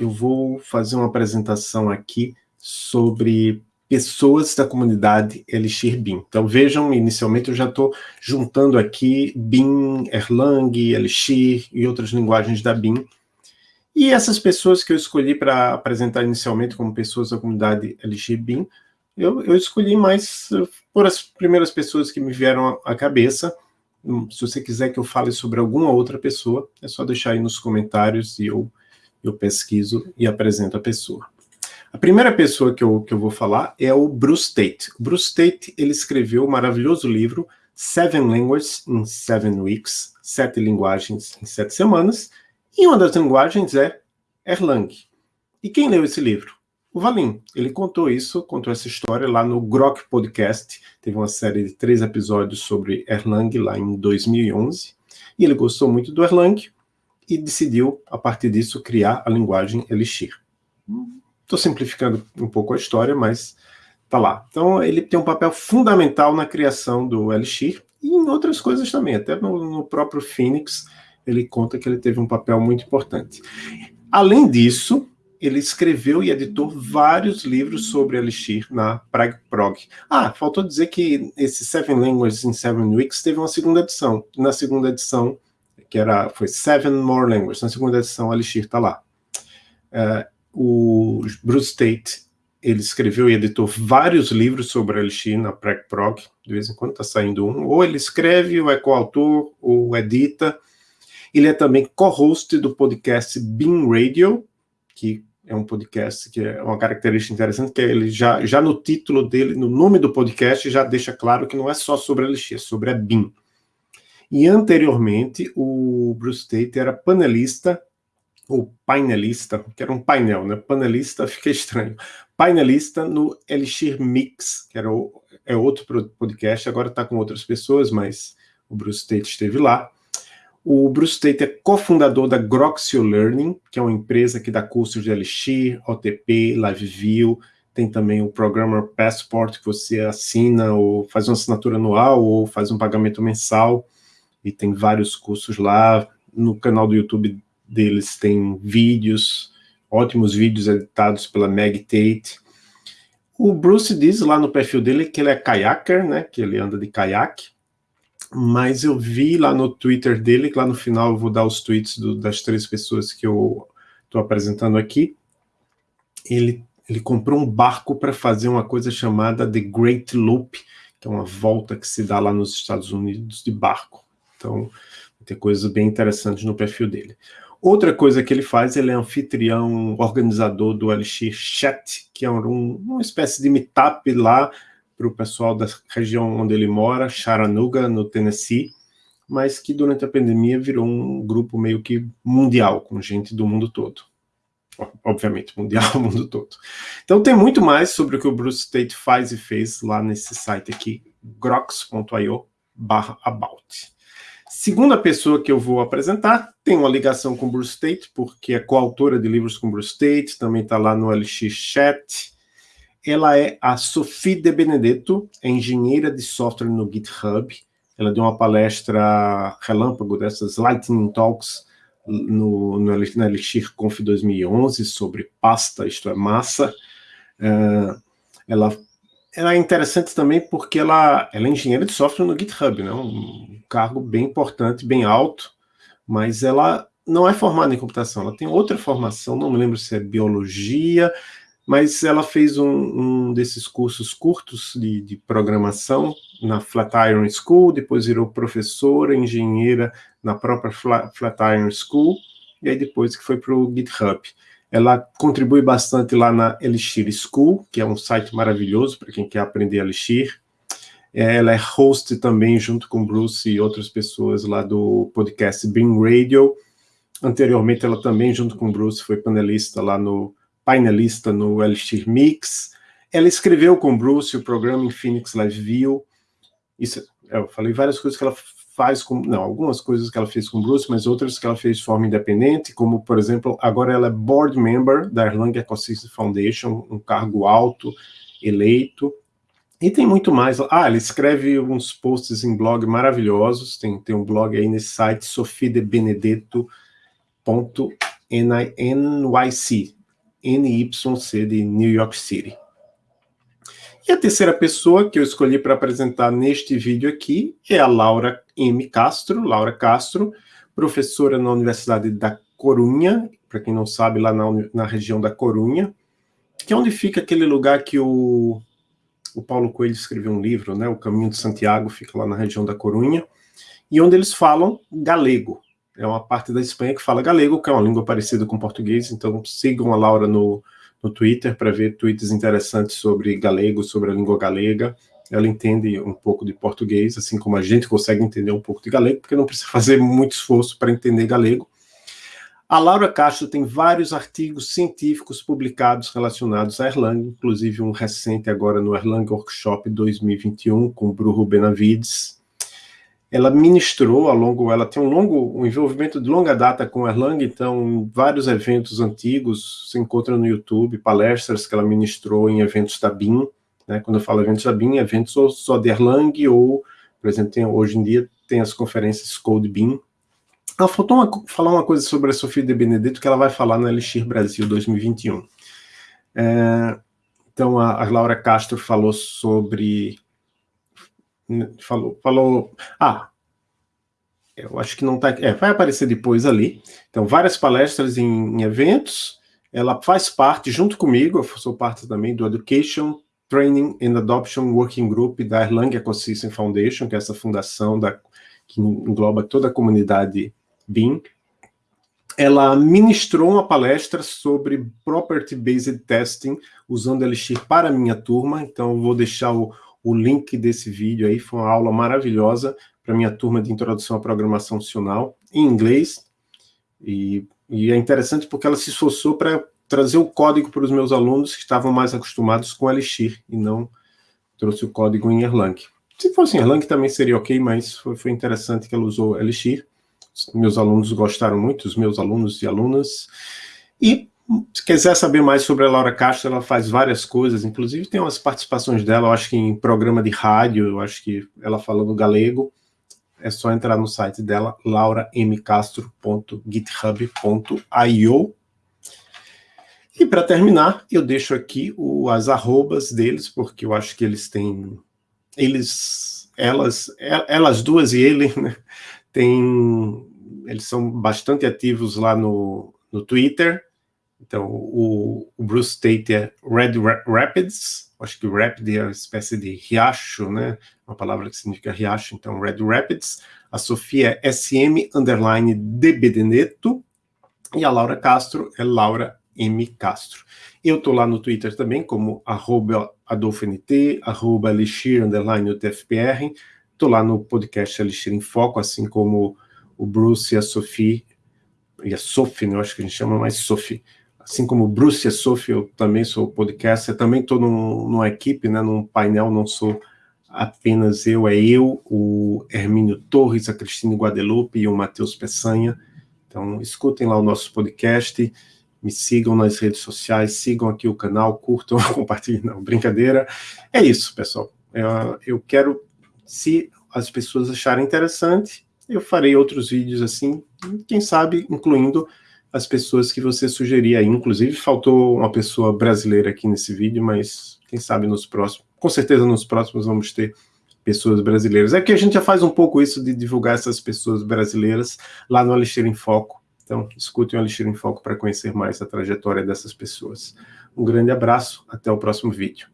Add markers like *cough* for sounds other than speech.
eu vou fazer uma apresentação aqui sobre pessoas da comunidade Elixir BIM. Então vejam, inicialmente eu já estou juntando aqui BIM, Erlang, Elixir e outras linguagens da BIM. E essas pessoas que eu escolhi para apresentar inicialmente como pessoas da comunidade Elixir BIM, eu, eu escolhi mais por as primeiras pessoas que me vieram à cabeça. Hum, se você quiser que eu fale sobre alguma outra pessoa, é só deixar aí nos comentários e eu, eu pesquiso e apresento a pessoa. A primeira pessoa que eu, que eu vou falar é o Bruce Tate. O Bruce Tate, ele escreveu o maravilhoso livro Seven Languages in Seven Weeks, Sete Linguagens em Sete Semanas, e uma das linguagens é Erlang. E quem leu esse livro? O Valim. Ele contou isso, contou essa história lá no Grok Podcast, teve uma série de três episódios sobre Erlang lá em 2011, e ele gostou muito do Erlang e decidiu, a partir disso, criar a linguagem Elixir. Estou simplificando um pouco a história, mas tá lá. Então, ele tem um papel fundamental na criação do Elixir e em outras coisas também. Até no, no próprio Phoenix, ele conta que ele teve um papel muito importante. Além disso, ele escreveu e editou vários livros sobre Elixir na Prague Prog. Ah, faltou dizer que esse Seven Languages in Seven Weeks teve uma segunda edição. Na segunda edição, que era, foi Seven More Languages, na segunda edição Elixir está lá. Uh, o Bruce Tate, ele escreveu e editou vários livros sobre Elixir na Prog, de vez em quando está saindo um, ou ele escreve, ou é coautor, ou edita. Ele é também co-host do podcast Bean Radio, que é um podcast que é uma característica interessante, que é ele já, já no título dele, no nome do podcast, já deixa claro que não é só sobre Elixir, é sobre a BIM. E anteriormente, o Bruce Tate era panelista ou painelista, que era um painel, né? Panelista *laughs* fica estranho. Painelista no Elixir Mix, que era o, é outro podcast, agora está com outras pessoas, mas o Bruce Tate esteve lá. O Bruce Tate é cofundador da Groxio Learning, que é uma empresa que dá cursos de Elixir, OTP, LiveView, tem também o Programmer Passport, que você assina ou faz uma assinatura anual ou faz um pagamento mensal, e tem vários cursos lá. No canal do YouTube deles tem vídeos, ótimos vídeos editados pela Meg Tate. O Bruce diz lá no perfil dele que ele é kayaker, né, que ele anda de caiaque, mas eu vi lá no Twitter dele, que lá no final eu vou dar os tweets do, das três pessoas que eu estou apresentando aqui, ele, ele comprou um barco para fazer uma coisa chamada The Great Loop, que é uma volta que se dá lá nos Estados Unidos de barco. Então, tem coisas bem interessantes no perfil dele. Outra coisa que ele faz, ele é anfitrião, organizador do Elixir Chat, que é um, uma espécie de meetup lá para o pessoal da região onde ele mora, Chattanooga, no Tennessee, mas que durante a pandemia virou um grupo meio que mundial, com gente do mundo todo. Obviamente, mundial, o *laughs* mundo todo. Então tem muito mais sobre o que o Bruce Tate faz e fez lá nesse site aqui, grox.io about. Segunda pessoa que eu vou apresentar tem uma ligação com Bruce Tate, porque é coautora de livros com Bruce Tate, também está lá no LX Chat. Ela é a Sophie de Benedetto, é engenheira de software no GitHub. Ela deu uma palestra relâmpago dessas Lightning Talks no, no, na Conf 2011 sobre pasta, isto é, massa. Uh, ela ela é interessante também porque ela, ela é engenheira de software no GitHub, né? um cargo bem importante, bem alto, mas ela não é formada em computação, ela tem outra formação, não me lembro se é biologia, mas ela fez um, um desses cursos curtos de, de, programação na Flatiron School, depois virou professora, engenheira na própria Flatiron School, e aí depois que foi para o GitHub. Ela contribui bastante lá na Elixir School, que é um site maravilhoso para quem quer aprender Elixir. Ela é host também, junto com Bruce e outras pessoas lá do podcast Beam Radio. Anteriormente, ela também, junto com Bruce, foi panelista lá no painelista no Elixir Mix. Ela escreveu com Bruce o programa em Phoenix Live View. Isso, eu falei várias coisas que ela faz com, não, algumas coisas que ela fez com Bruce, mas outras que ela fez de forma independente, como, por exemplo, agora ela é board member da Erlang Ecosystem Foundation, um cargo alto, eleito, e tem muito mais. Ah, ela escreve uns posts em blog maravilhosos, tem, tem um blog aí nesse site, sofiedebenedetto. NYC, NYC de New York City. E a terceira pessoa que eu escolhi para apresentar neste vídeo aqui é a Laura M. Castro, Laura Castro, professora na Universidade da Corunha, para quem não sabe, lá na, na região da Corunha, que é onde fica aquele lugar que o, o Paulo Coelho escreveu um livro, né, O Caminho de Santiago, fica lá na região da Corunha, e onde eles falam galego. É uma parte da Espanha que fala galego, que é uma língua parecida com português, então sigam a Laura no, no Twitter para ver tweets interessantes sobre galego, sobre a língua galega. Ela entende um pouco de português, assim como a gente consegue entender um pouco de galego, porque não precisa *laughs* fazer muito esforço para entender galego. A Laura Castro tem vários artigos científicos publicados relacionados à Erlang, inclusive um recente agora no Erlang Workshop 2021 com o Bruno Benavides, ela ministrou ao longo, ela tem um longo, um envolvimento de longa data com Erlang, então vários eventos antigos se encontram no YouTube, palestras que ela ministrou em eventos da BIM, né, quando eu falo eventos da BIM, eventos só de Erlang, ou, por exemplo, tem, hoje em dia tem as conferências Code BIM. Ela faltou uma, falar uma coisa sobre a Sofia de Benedetto, que ela vai falar no Elixir Brasil 2021. É, então, a, a Laura Castro falou sobre falou, falou, ah, eu acho que não está, é, vai aparecer depois ali, então várias palestras em, em, eventos, ela faz parte, junto comigo, eu sou parte também do Education, Training and Adoption Working Group da Erlang Ecosystem Foundation, que é essa fundação da, que engloba toda a comunidade BIM, ela ministrou uma palestra sobre Property Based Testing, usando Elixir para a minha turma, então eu vou deixar o, o link desse vídeo aí, foi uma aula maravilhosa para minha turma de Introdução à Programação Funcional, em inglês, e, e é interessante porque ela se esforçou para trazer o código para os meus alunos que estavam mais acostumados com Elixir, e não trouxe o código em Erlang. Se fosse em Erlang também seria ok, mas foi, foi interessante que ela usou Elixir. Meus alunos gostaram muito, os meus alunos e alunas. E se quiser saber mais sobre a Laura Castro, ela faz várias coisas, inclusive tem umas participações dela, eu acho que em programa de rádio, eu acho que ela falando galego, é só entrar no site dela, lauramcastro.github.io. E para terminar, eu deixo aqui o, as arrobas deles, porque eu acho que eles têm, eles, elas, elas duas e ele, né, tem, eles são bastante ativos lá no, no Twitter, então, o, o Bruce Tate é Red Rapids, acho que Rapid é uma espécie de riacho, né? Uma palavra que significa riacho, então Red Rapids. A Sofia é SM underline de. E a Laura Castro é Laura M. Castro. Eu estou lá no Twitter também, como arroba AdolfoNT, arroba underline UTFPR. Estou lá no podcast Elixir em Foco, assim como o Bruce e a Sophie, e a Sophie, né? eu acho que a gente chama mais Sophie, assim como Bruce e Sophie, eu também sou podcaster, também estou num, numa equipe, né, num painel, não sou apenas eu, é eu, o Hermínio Torres, a Cristina Guadalupe e o Matheus Peçanha. Então, escutem lá o nosso podcast, me sigam nas redes sociais, sigam aqui o canal, curtam, *laughs* compartilhem, não, brincadeira. É isso, pessoal. Eu, eu quero, se as pessoas acharem interessante, eu farei outros vídeos assim, quem sabe incluindo as pessoas que você sugeria. Inclusive, faltou uma pessoa brasileira aqui nesse vídeo, mas quem sabe nos próximos, com certeza nos próximos vamos ter pessoas brasileiras. É que a gente já faz um pouco isso de divulgar essas pessoas brasileiras lá no Alexandre em Foco. Então, escutem o Alexandre em Foco para conhecer mais a trajetória dessas pessoas. Um grande abraço, até o próximo vídeo.